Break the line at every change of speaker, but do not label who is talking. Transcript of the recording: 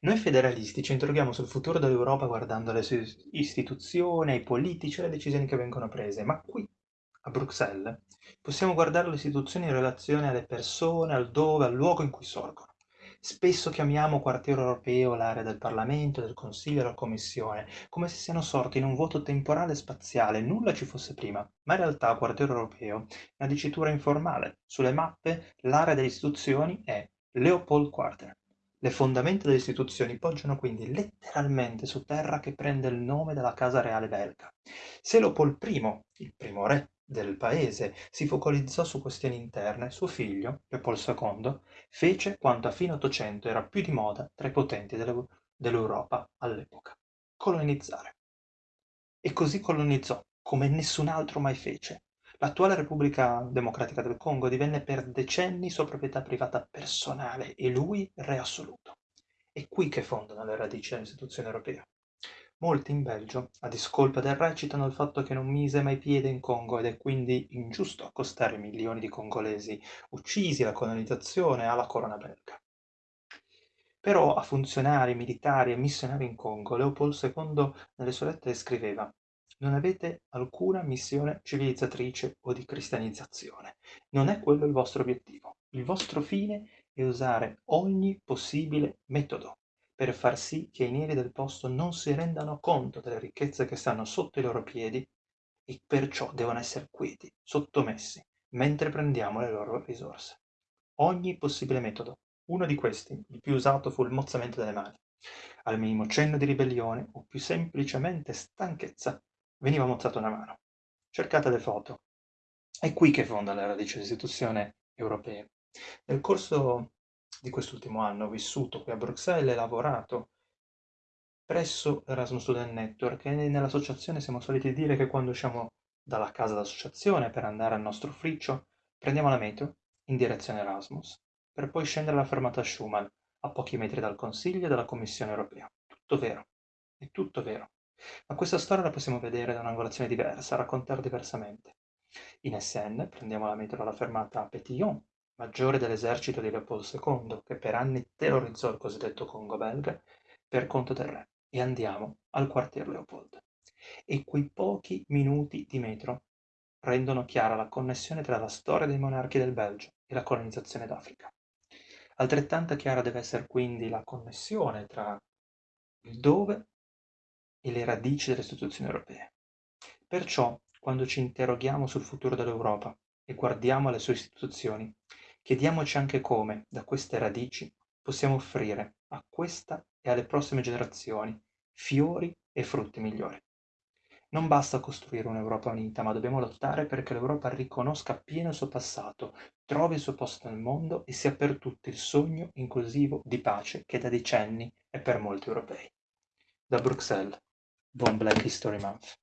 Noi federalisti ci interroghiamo sul futuro dell'Europa guardando le sue istituzioni, i politici e le decisioni che vengono prese, ma qui, a Bruxelles, possiamo guardare le istituzioni in relazione alle persone, al dove, al luogo in cui sorgono. Spesso chiamiamo quartiere europeo l'area del Parlamento, del Consiglio e della Commissione, come se siano sorti in un vuoto temporale e spaziale, nulla ci fosse prima, ma in realtà quartiere europeo è una dicitura informale. Sulle mappe l'area delle istituzioni è Leopold Quarter. Le fondamenta delle istituzioni poggiano quindi letteralmente su terra che prende il nome dalla casa reale belga. Se Leopold I, il primo re del paese si focalizzò su questioni interne, suo figlio, Leopoldo II, fece quanto a fine Ottocento era più di moda tra i potenti dell'Europa all'epoca: colonizzare. E così colonizzò, come nessun altro mai fece. L'attuale Repubblica Democratica del Congo divenne per decenni sua proprietà privata personale e lui re assoluto. È qui che fondano le radici dell'istituzione europea. Molti in Belgio, a discolpa del re, citano il fatto che non mise mai piede in Congo ed è quindi ingiusto accostare milioni di congolesi uccisi alla colonizzazione alla corona belga. Però a funzionari, militari e missionari in Congo, Leopold II nelle sue lettere scriveva non avete alcuna missione civilizzatrice o di cristianizzazione. Non è quello il vostro obiettivo. Il vostro fine è usare ogni possibile metodo per far sì che i neri del posto non si rendano conto delle ricchezze che stanno sotto i loro piedi e perciò devono essere quieti, sottomessi, mentre prendiamo le loro risorse. Ogni possibile metodo. Uno di questi, il più usato, fu il mozzamento delle mani. Al minimo cenno di ribellione o più semplicemente stanchezza, veniva mozzata una mano. Cercate le foto. È qui che fonda la radice dell'istituzione europea. Nel corso di quest'ultimo anno ho vissuto qui a Bruxelles e lavorato presso Erasmus Student Network e nell'associazione siamo soliti dire che quando usciamo dalla casa d'associazione per andare al nostro ufficio prendiamo la metro in direzione Erasmus per poi scendere alla fermata Schumann a pochi metri dal Consiglio e dalla Commissione europea. Tutto vero, è tutto vero. Ma questa storia la possiamo vedere da un'angolazione diversa, raccontare diversamente. In SN prendiamo la metro alla fermata Petillon maggiore dell'esercito di Leopoldo II, che per anni terrorizzò il cosiddetto Congo belga, per conto del re, e andiamo al quartier Leopold. E quei pochi minuti di metro rendono chiara la connessione tra la storia dei monarchi del Belgio e la colonizzazione d'Africa. Altrettanta chiara deve essere quindi la connessione tra il dove e le radici delle istituzioni europee. Perciò, quando ci interroghiamo sul futuro dell'Europa e guardiamo alle sue istituzioni, Chiediamoci anche come, da queste radici, possiamo offrire a questa e alle prossime generazioni fiori e frutti migliori. Non basta costruire un'Europa unita, ma dobbiamo lottare perché l'Europa riconosca appieno il suo passato, trovi il suo posto nel mondo e sia per tutti il sogno inclusivo di pace che da decenni è per molti europei. Da Bruxelles, buon Black History Month.